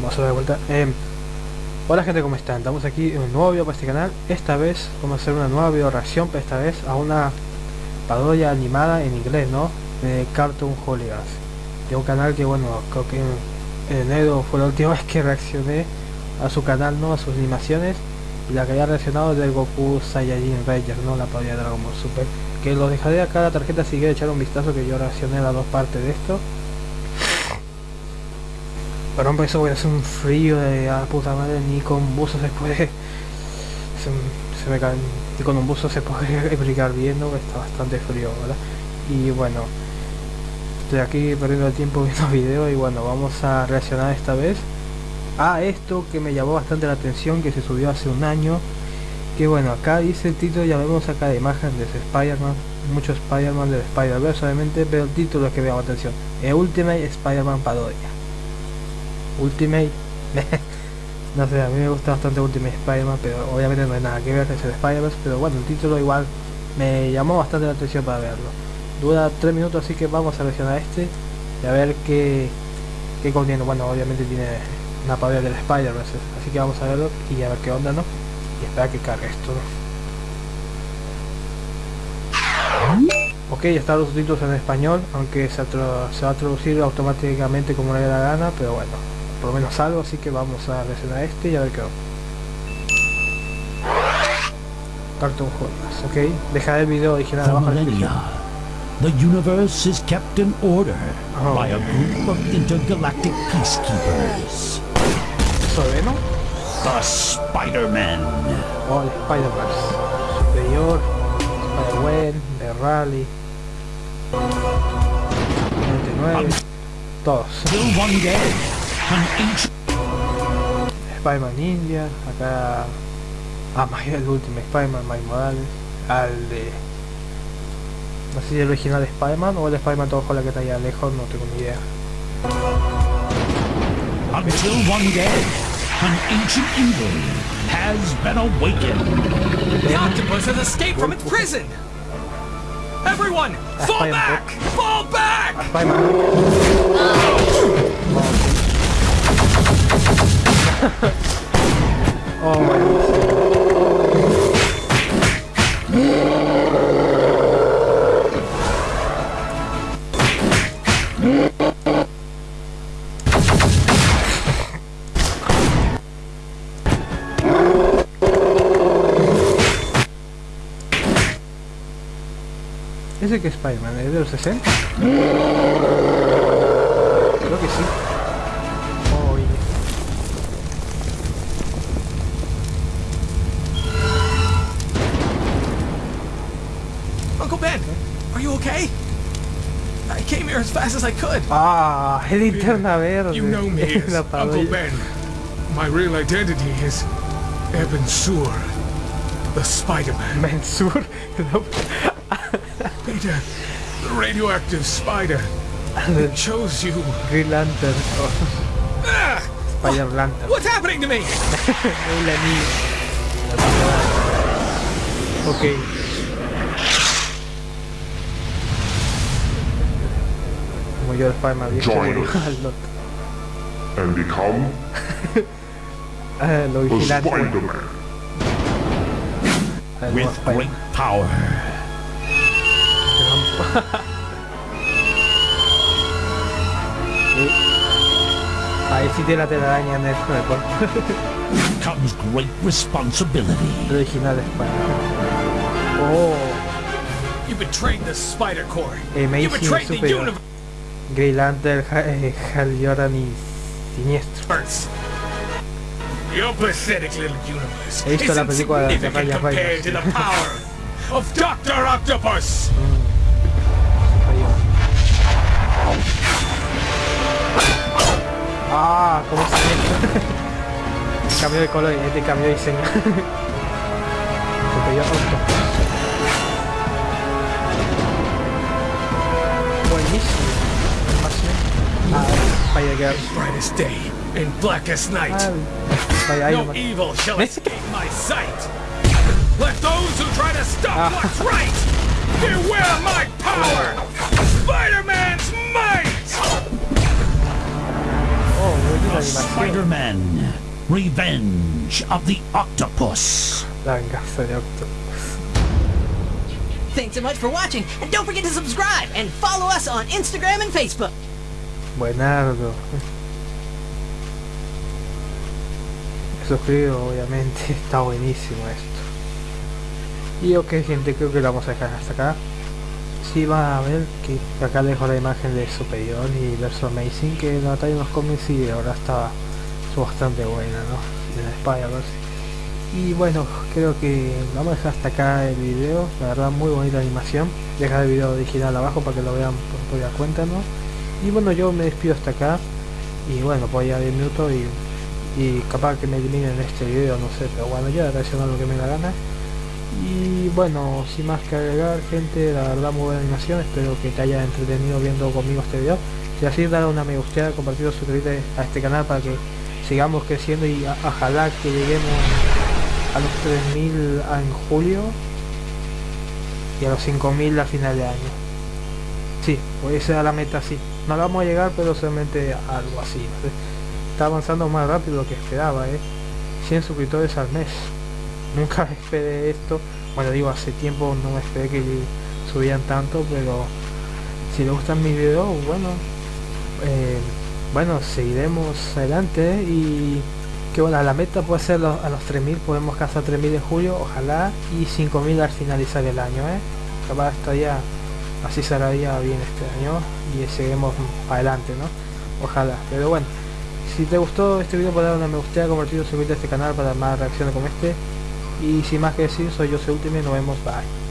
vamos a ver de vuelta. Eh, hola gente, ¿cómo están? Estamos aquí en un nuevo video para este canal. Esta vez vamos a hacer una nueva video reacción, pero esta vez a una parodia animada en inglés, ¿no? De Cartoon Hooligans. De un canal que, bueno, creo que en enero fue la última vez que reaccioné a su canal, ¿no? A sus animaciones. Y la que había reaccionado del Goku Saiyajin Ranger, ¿no? La parodia de Dragon Ball Super. Que los dejaré acá la tarjeta si quieren echar un vistazo que yo reaccioné las dos partes de esto. Pero hombre, eso voy a hacer un frío de a puta madre, ni con buzo se puede... Se, se me cae, ni con un buzo se puede explicar bien, ¿no? Está bastante frío, ¿verdad? Y bueno, estoy aquí perdiendo el tiempo viendo videos y bueno, vamos a reaccionar esta vez a esto que me llamó bastante la atención, que se subió hace un año. Que bueno, acá dice el título, ya vemos acá de imagen de Spider-Man, mucho Spider-Man del Spider-Verse obviamente, pero el título es que me llama la atención. El Ultimate Spider-Man Parodia. Ultimate. No sé, a mí me gusta bastante Ultimate Spider-Man pero obviamente no hay nada que ver con el Spider-Verse pero bueno el título igual me llamó bastante la atención para verlo. Dura 3 minutos así que vamos a seleccionar este y a ver qué, qué contiene. Bueno obviamente tiene una parodia del Spider-Verse así que vamos a verlo y a ver qué onda no y esperar que cargue esto Ok, están los subtítulos en español, aunque se, se va a traducir automáticamente como le dé la gana, pero bueno, por lo menos algo, así que vamos a reaccionar a este y a ver qué va. Cartoon Jonas, ok. Dejar el video original abajo en la The universe is kept in order Oh. by a group of intergalactic peacekeepers. ¿Eso de Venom? The Spider-Men. Oh, el Spider-Verse. Superior, Spider-Wen, The Rally. 99. Todos. Till one day, an ancient Spider-Man Ninja, acá... Ah, más el último Spider-Man, Mike Morales. Al de... No sé si el original de Spider-Man o el Spider-Man todo con la que está allá lejos, no tengo ni idea. until one day, an ancient evil has been awakened. The octopus has escaped from its prison! Everyone, fall back! Fall back! Spider-Man. Oh, malísimo. ¿Ese que es? ¿Es de los 60? Creo que sí. Came here as fast as I could. Ah, el linterna verde. You know me as Uncle. Ben. My real identity is Eben Sur, the Spider-Man. Mensur. Peter, the radioactive spider chose you. Green Lantern. Ah, Spider Lantern. what's happening to me? Hola, niño. Ok. Como yo el Spider-Man viejo. Join us. al otro. and become Ah, lo the vigilante. Spider-Man. al nuevo With Spider-Man. great power Sí. Ahí sí tiene la telaraña en el, en el cuerpo. comes great responsibility. El original de Spider-Man. Oh, You betrayed the Spider Corps. You Amazing betrayed the Superior. Green Lantern, eh, Hal Jordan y Siniestro. He visto is la película de Ryan of Dr. Octopus. Ah, ¿cómo se Cambió de color y este cambió de diseño. Superior Animación. Ah, Spider-Girl. Brightest day and blackest night. Spider-Iron No Man. evil shall escape my sight. Let those who try to stop Ah. what's right beware my power. Spider-Man's might. bonita The animación. Spider-Man. Revenge of the Octopus. La venganza Octopus. Thanks so much for watching, and don't forget to subscribe and follow us on Instagram and Facebook. Buenardo. Suscribo, obviamente. Está buenísimo esto. Y ok, gente, creo que lo vamos a dejar hasta acá. Sí, va a ver que acá dejo la imagen de Superior y Verso Amazing, que la batalla en los cómics y ahora está bastante buena, ¿no? En Spider-Verse. Y bueno, creo que vamos a dejar hasta acá el video. La verdad, muy bonita animación. Dejar el video original abajo para que lo vean por propia cuenta, ¿no? Y bueno, yo me despido hasta acá. Y bueno, pues ya 10 minutos y, y capaz que me eliminen este video, no sé. Pero bueno, ya reaccionar lo que me da gana. Y bueno, sin más que agregar, gente, la verdad muy buena animación. Espero que te haya entretenido viendo conmigo este video. Si así, dale una me gusta, compartir, suscribirte a este canal para que sigamos creciendo y a- ojalá que lleguemos a los 3000 en julio y a los 5000 a final de año. Sí, pues esa era la meta, sí. No la vamos a llegar, pero solamente algo así. Está avanzando más rápido de lo que esperaba, ¿eh? 100 suscriptores al mes. Nunca esperé esto. Bueno, digo, hace tiempo no esperé que subían tanto, pero si les gustan mis videos, bueno, eh, bueno, seguiremos adelante y que bueno, la meta puede ser a los 3000, podemos cazar 3000 en julio, ojalá, y 5000 al finalizar el año, ¿eh? Capaz estaría, así saldría bien este año y seguiremos para adelante, ¿no? Ojalá, pero bueno, si te gustó este video, puedes dar una me gusta, compartir, suscribirte a este canal para más reacciones como este. Y sin más que decir, soy yo, soy Ultimate, nos vemos, bye.